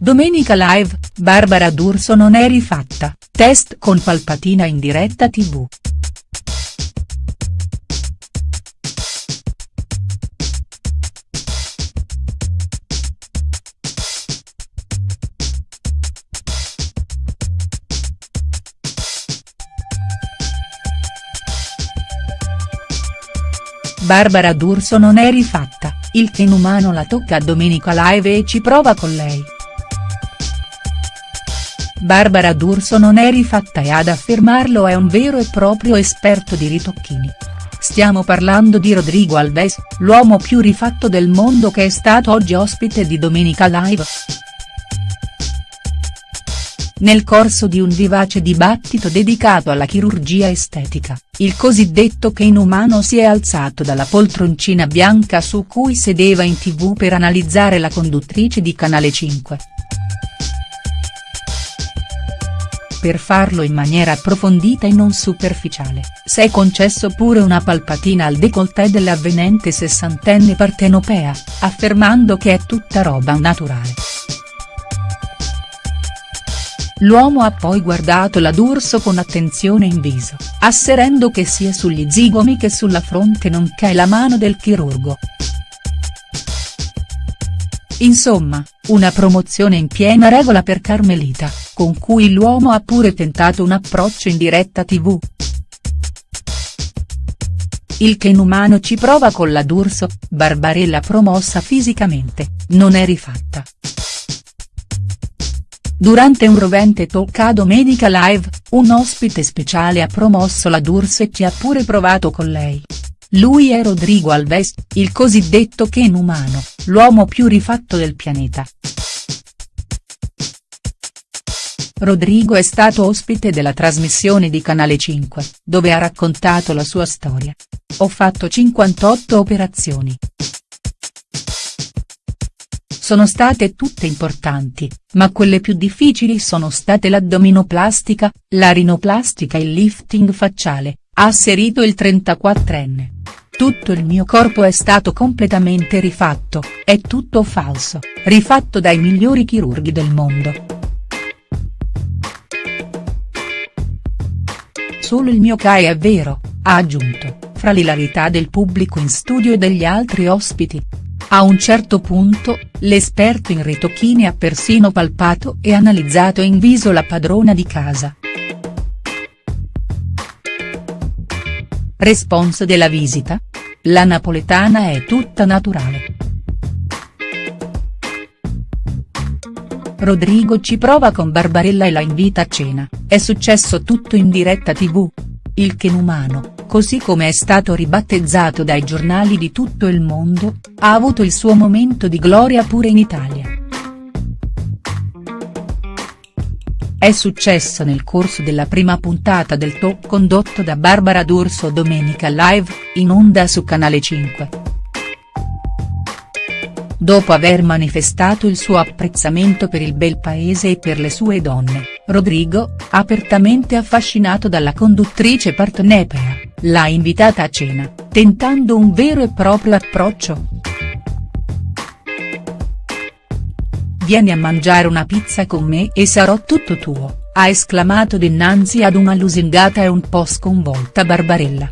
Domenica Live, Barbara D'Urso non è rifatta, test con Palpatina in diretta tv. Barbara D'Urso non è rifatta, il che umano la tocca a Domenica Live e ci prova con lei. Barbara D'Urso non è rifatta e ad affermarlo è un vero e proprio esperto di ritocchini. Stiamo parlando di Rodrigo Alves, l'uomo più rifatto del mondo che è stato oggi ospite di Domenica Live. Nel corso di un vivace dibattito dedicato alla chirurgia estetica, il cosiddetto Ken umano si è alzato dalla poltroncina bianca su cui sedeva in tv per analizzare la conduttrice di Canale 5. Per farlo in maniera approfondita e non superficiale, si è concesso pure una palpatina al décolleté dell'avvenente sessantenne partenopea, affermando che è tutta roba naturale. L'uomo ha poi guardato la D'Urso con attenzione in viso, asserendo che sia sugli zigomi che sulla fronte non c'è la mano del chirurgo. Insomma, una promozione in piena regola per Carmelita, con cui l'uomo ha pure tentato un approccio in diretta tv. Il che inumano ci prova con la D'Urso, Barbarella promossa fisicamente, non è rifatta. Durante un rovente talk a Domenica Live, un ospite speciale ha promosso la D'Urso e ci ha pure provato con lei. Lui è Rodrigo Alves, il cosiddetto Ken umano, l'uomo più rifatto del pianeta. Rodrigo è stato ospite della trasmissione di Canale 5, dove ha raccontato la sua storia. Ho fatto 58 operazioni. Sono state tutte importanti, ma quelle più difficili sono state l'addominoplastica, la rinoplastica e il lifting facciale, ha asserito il 34enne. Tutto il mio corpo è stato completamente rifatto, è tutto falso, rifatto dai migliori chirurghi del mondo. Solo il mio CAE è vero, ha aggiunto, fra l'ilarità del pubblico in studio e degli altri ospiti. A un certo punto, l'esperto in ritocchini ha persino palpato e analizzato in viso la padrona di casa. Response della visita? La napoletana è tutta naturale. Rodrigo ci prova con Barbarella e la invita a cena, è successo tutto in diretta tv. Il Ken umano, così come è stato ribattezzato dai giornali di tutto il mondo, ha avuto il suo momento di gloria pure in Italia. È successo nel corso della prima puntata del talk condotto da Barbara D'Urso Domenica Live, in onda su Canale 5. Dopo aver manifestato il suo apprezzamento per il bel paese e per le sue donne, Rodrigo, apertamente affascinato dalla conduttrice partenopea, l'ha invitata a cena, tentando un vero e proprio approccio. Vieni a mangiare una pizza con me e sarò tutto tuo, ha esclamato dinanzi ad una lusingata e un po' sconvolta Barbarella.